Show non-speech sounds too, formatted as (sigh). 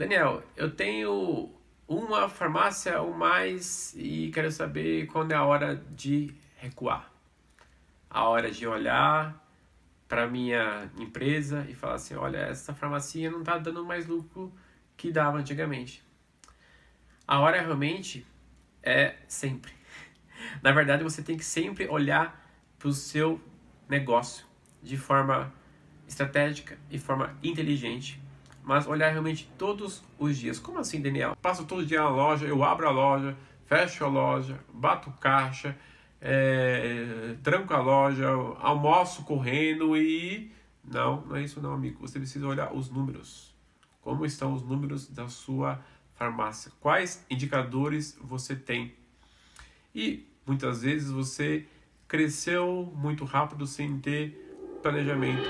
Daniel, eu tenho uma farmácia ou mais e quero saber quando é a hora de recuar. A hora de olhar para minha empresa e falar assim, olha, essa farmacia não está dando mais lucro que dava antigamente. A hora realmente é sempre. (laughs) Na verdade, você tem que sempre olhar para o seu negócio de forma estratégica e forma inteligente mas olhar realmente todos os dias. Como assim, Daniel? Passo todo dia na loja, eu abro a loja, fecho a loja, bato caixa, é, tranco a loja, almoço correndo e... Não, não é isso não, amigo. Você precisa olhar os números. Como estão os números da sua farmácia? Quais indicadores você tem? E muitas vezes você cresceu muito rápido sem ter planejamento.